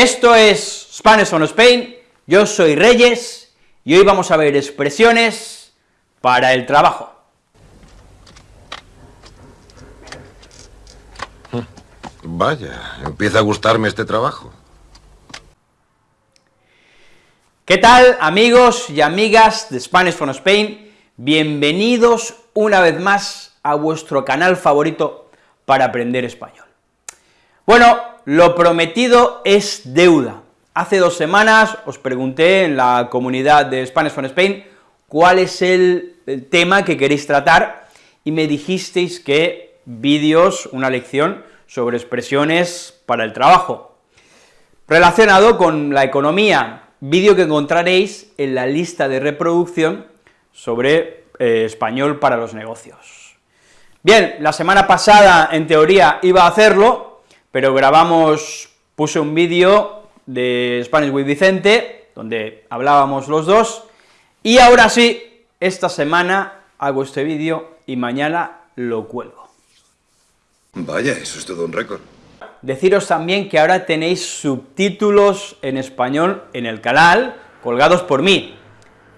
Esto es Spanish on Spain, yo soy Reyes, y hoy vamos a ver expresiones para el trabajo. Vaya, empieza a gustarme este trabajo. ¿Qué tal, amigos y amigas de Spanish from Spain? Bienvenidos una vez más a vuestro canal favorito para aprender español. Bueno, lo prometido es deuda. Hace dos semanas os pregunté en la comunidad de Spanish from Spain cuál es el, tema que queréis tratar, y me dijisteis que vídeos, una lección sobre expresiones para el trabajo. Relacionado con la economía, vídeo que encontraréis en la lista de reproducción sobre eh, español para los negocios. Bien, la semana pasada, en teoría, iba a hacerlo, pero grabamos, puse un vídeo de Spanish with Vicente, donde hablábamos los dos, y ahora sí, esta semana hago este vídeo y mañana lo cuelgo. Vaya, eso es todo un récord. Deciros también que ahora tenéis subtítulos en español en el canal, colgados por mí.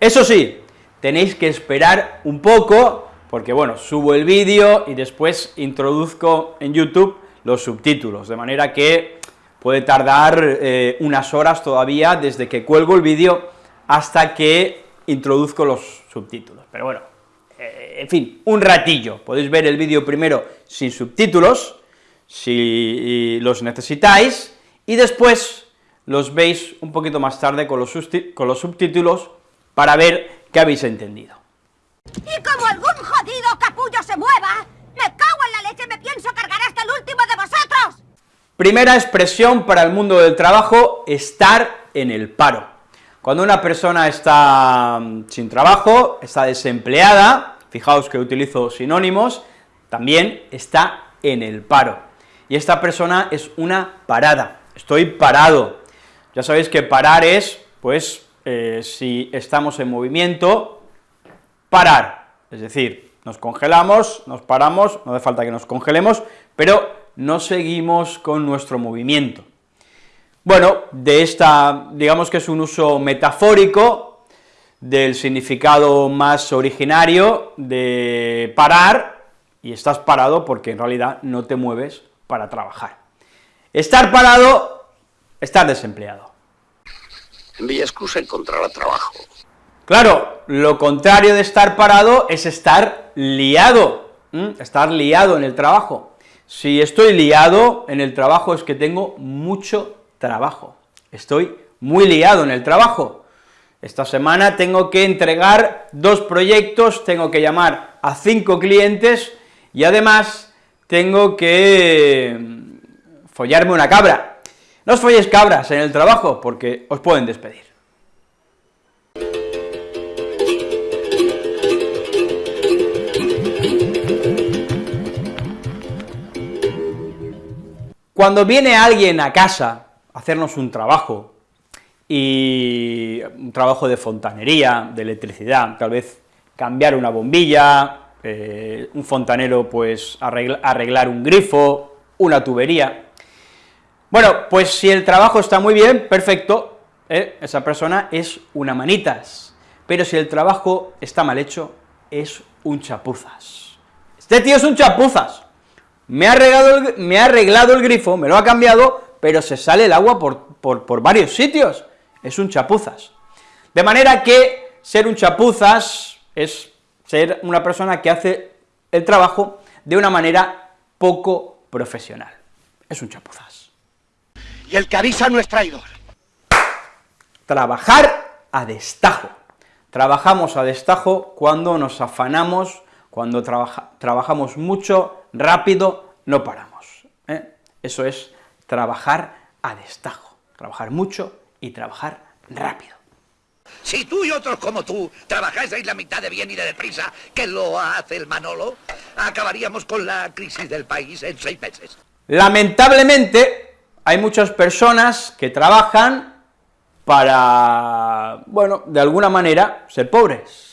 Eso sí, tenéis que esperar un poco, porque bueno, subo el vídeo y después introduzco en YouTube los subtítulos, de manera que puede tardar eh, unas horas todavía desde que cuelgo el vídeo hasta que introduzco los subtítulos. Pero bueno, eh, en fin, un ratillo, podéis ver el vídeo primero sin subtítulos, si los necesitáis, y después los veis un poquito más tarde con los, con los subtítulos para ver qué habéis entendido. Y como algún jodido capullo se mueva, me cago en la leche, me pienso cargar hasta el último de vosotros. Primera expresión para el mundo del trabajo, estar en el paro. Cuando una persona está mm, sin trabajo, está desempleada, fijaos que utilizo sinónimos, también está en el paro y esta persona es una parada, estoy parado. Ya sabéis que parar es, pues, eh, si estamos en movimiento, parar, es decir, nos congelamos, nos paramos, no hace falta que nos congelemos, pero no seguimos con nuestro movimiento. Bueno, de esta, digamos que es un uso metafórico del significado más originario de parar, y estás parado porque en realidad no te mueves para trabajar. Estar parado, estar desempleado. Mi excusa encontrar trabajo. Claro, lo contrario de estar parado es estar liado, estar liado en el trabajo. Si estoy liado en el trabajo es que tengo mucho trabajo, estoy muy liado en el trabajo. Esta semana tengo que entregar dos proyectos, tengo que llamar a cinco clientes y además tengo que mm, follarme una cabra. No os folléis cabras en el trabajo, porque os pueden despedir. Cuando viene alguien a casa a hacernos un trabajo, y un trabajo de fontanería, de electricidad, tal vez cambiar una bombilla, eh, un fontanero pues arreglar un grifo, una tubería. Bueno, pues si el trabajo está muy bien, perfecto, ¿eh? esa persona es una manitas, pero si el trabajo está mal hecho, es un chapuzas. Este tío es un chapuzas, me ha arreglado el, me ha arreglado el grifo, me lo ha cambiado, pero se sale el agua por, por, por varios sitios, es un chapuzas. De manera que ser un chapuzas es ser una persona que hace el trabajo de una manera poco profesional. Es un chapuzas. Y el que avisa no es traidor. Trabajar a destajo. Trabajamos a destajo cuando nos afanamos, cuando trabajamos mucho, rápido, no paramos. ¿eh? Eso es trabajar a destajo, trabajar mucho y trabajar rápido. Si tú y otros como tú trabajáis la mitad de bien y de deprisa que lo hace el Manolo, acabaríamos con la crisis del país en seis meses. Lamentablemente, hay muchas personas que trabajan para, bueno, de alguna manera, ser pobres.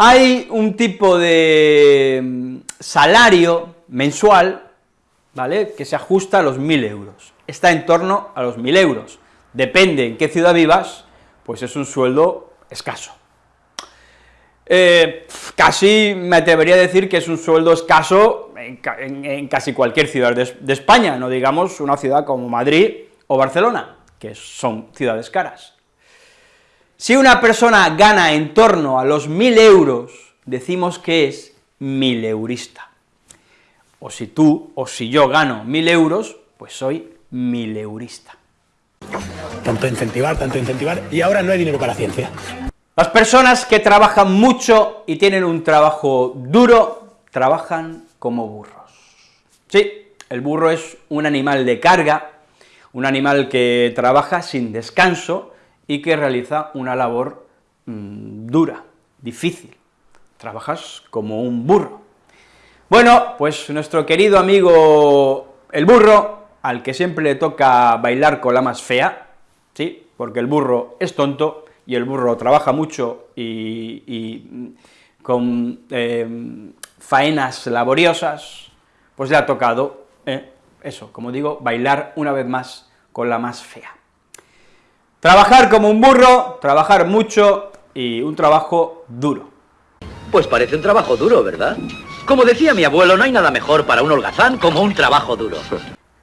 Hay un tipo de mm, salario mensual, ¿vale?, que se ajusta a los 1.000 euros, está en torno a los 1.000 euros, depende en qué ciudad vivas, pues es un sueldo escaso. Eh, casi me atrevería a decir que es un sueldo escaso en, casi cualquier ciudad de, España, no digamos una ciudad como Madrid o Barcelona, que son ciudades caras. Si una persona gana en torno a los 1.000 euros, decimos que es mileurista. O si tú o si yo gano 1.000 euros, pues soy mileurista. Tanto incentivar, tanto incentivar, y ahora no hay dinero para ciencia. Las personas que trabajan mucho y tienen un trabajo duro, trabajan como burros. Sí, el burro es un animal de carga, un animal que trabaja sin descanso y que realiza una labor mm, dura, difícil. Trabajas como un burro. Bueno, pues nuestro querido amigo el burro, al que siempre le toca bailar con la más fea, ¿sí?, porque el burro es tonto, y el burro trabaja mucho y, con em, faenas laboriosas, pues le ha tocado, eh, eso, como digo, bailar una vez más con la más fea. Trabajar como un burro, trabajar mucho y un trabajo duro. Pues parece un trabajo duro, ¿verdad? Como decía mi abuelo, no hay nada mejor para un holgazán como un trabajo duro.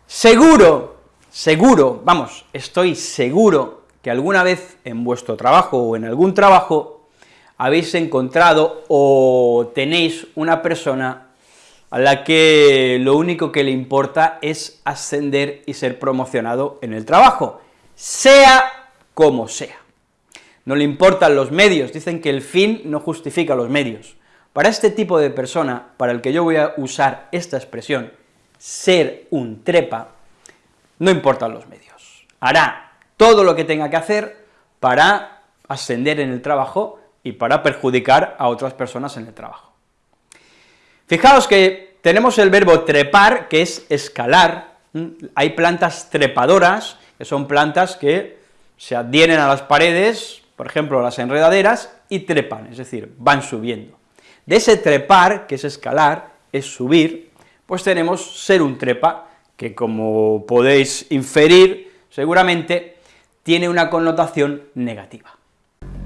Seguro, seguro, vamos, estoy seguro que alguna vez en vuestro trabajo o en algún trabajo habéis encontrado o tenéis una persona a la que lo único que le importa es ascender y ser promocionado en el trabajo, sea como sea. No le importan los medios, dicen que el fin no justifica los medios. Para este tipo de persona, para el que yo voy a usar esta expresión, ser un trepa, no importan los medios. Hará todo lo que tenga que hacer para ascender en el trabajo y para perjudicar a otras personas en el trabajo. Fijaos que tenemos el verbo trepar, que es escalar, hay plantas trepadoras, que son plantas que se adhieren a las paredes, por ejemplo, las enredaderas, y trepan, es decir, van subiendo. De ese trepar, que es escalar, es subir, pues tenemos ser un trepa, que como podéis inferir, seguramente tiene una connotación negativa.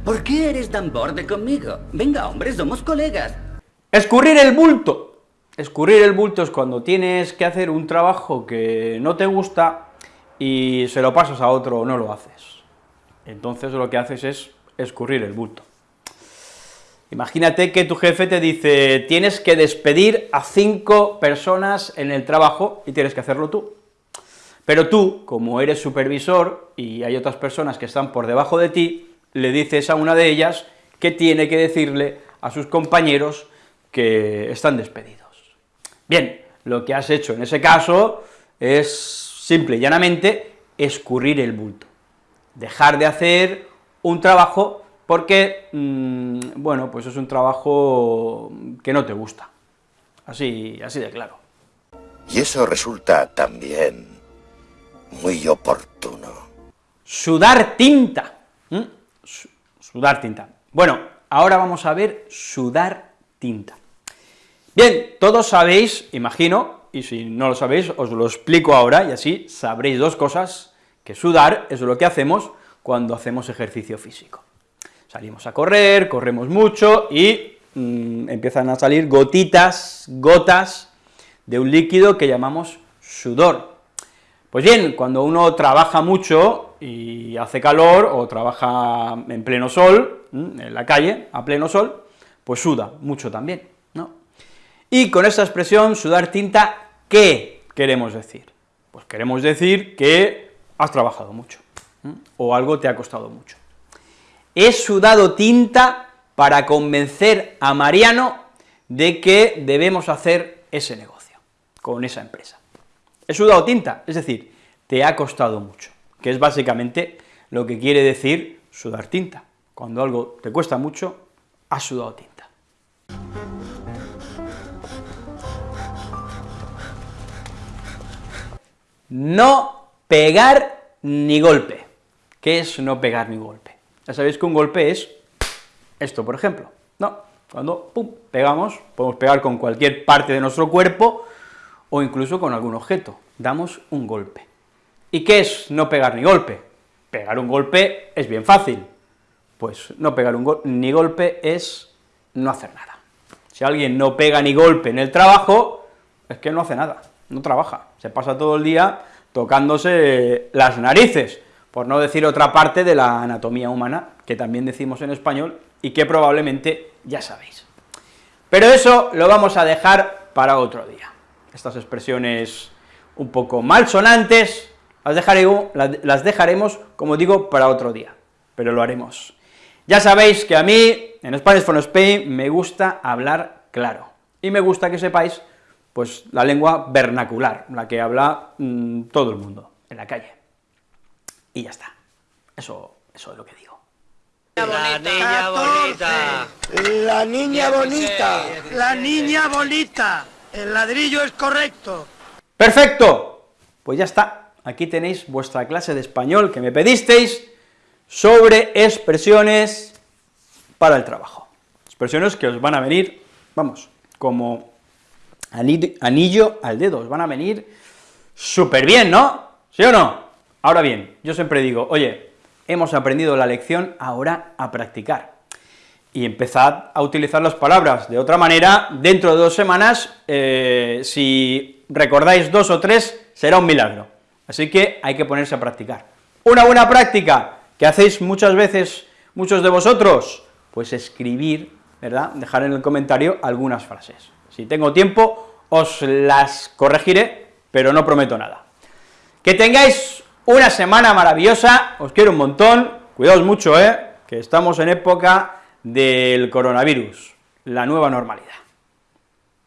¿Por qué eres tan borde conmigo? Venga, hombre, somos colegas. Escurrir el bulto. Escurrir el bulto es cuando tienes que hacer un trabajo que no te gusta y se lo pasas a otro o no lo haces. Entonces lo que haces es escurrir el bulto. Imagínate que tu jefe te dice, tienes que despedir a cinco personas en el trabajo y tienes que hacerlo tú. Pero tú, como eres supervisor y hay otras personas que están por debajo de ti, le dices a una de ellas que tiene que decirle a sus compañeros que están despedidos. Bien, lo que has hecho en ese caso es simple y llanamente escurrir el bulto, dejar de hacer un trabajo porque, mm, bueno, pues es un trabajo que no te gusta, así, así de claro. Y eso resulta también muy oportuno. Sudar tinta. Sudar tinta. Bueno, ahora vamos a ver sudar tinta. Bien, todos sabéis, imagino, y si no lo sabéis, os lo explico ahora, y así sabréis dos cosas, que sudar es lo que hacemos cuando hacemos ejercicio físico. Salimos a correr, corremos mucho, y mm, empiezan a salir gotitas, gotas, de un líquido que llamamos sudor. Pues bien, cuando uno trabaja mucho y hace calor, o trabaja en pleno sol, en la calle, a pleno sol, pues suda mucho también, ¿no? Y con esta expresión, sudar tinta, ¿qué queremos decir? Pues queremos decir que has trabajado mucho, o algo te ha costado mucho. He sudado tinta para convencer a Mariano de que debemos hacer ese negocio, con esa empresa. He sudado tinta, es decir, te ha costado mucho, que es básicamente lo que quiere decir sudar tinta. Cuando algo te cuesta mucho, has sudado tinta. No pegar ni golpe. ¿Qué es no pegar ni golpe? Ya sabéis que un golpe es esto, por ejemplo, ¿no? Cuando pum, pegamos, podemos pegar con cualquier parte de nuestro cuerpo, o incluso con algún objeto, damos un golpe. ¿Y qué es no pegar ni golpe? Pegar un golpe es bien fácil, pues no pegar un ni golpe es no hacer nada. Si alguien no pega ni golpe en el trabajo, es que no hace nada, no trabaja, se pasa todo el día tocándose las narices, por no decir otra parte de la anatomía humana, que también decimos en español, y que probablemente ya sabéis. Pero eso lo vamos a dejar para otro día. Estas expresiones un poco malsonantes, las las dejaremos, como digo, para otro día, pero lo haremos. Ya sabéis que a mí, en Spanish for Spain, me gusta hablar claro, y me gusta que sepáis, pues, la lengua vernacular, la que habla mm, todo el mundo, en la calle. Y ya está, eso, eso es lo que digo. La niña bonita. La niña bonita. La niña bonita. El ladrillo es correcto. ¡Perfecto! Pues ya está, aquí tenéis vuestra clase de español que me pedisteis sobre expresiones para el trabajo. Expresiones que os van a venir, vamos, como anillo al dedo, os van a venir súper bien, ¿no? ¿Sí o no? Ahora bien, yo siempre digo, oye, hemos aprendido la lección, ahora a practicar. Y empezad a utilizar las palabras de otra manera, dentro de dos semanas, eh, si recordáis dos o tres, será un milagro. Así que hay que ponerse a practicar. Una buena práctica, que hacéis muchas veces muchos de vosotros, pues escribir, ¿verdad?, dejar en el comentario algunas frases. Si tengo tiempo, os las corregiré, pero no prometo nada. Que tengáis una semana maravillosa, os quiero un montón, cuidaos mucho, ¿eh?, que estamos en época del coronavirus, la nueva normalidad.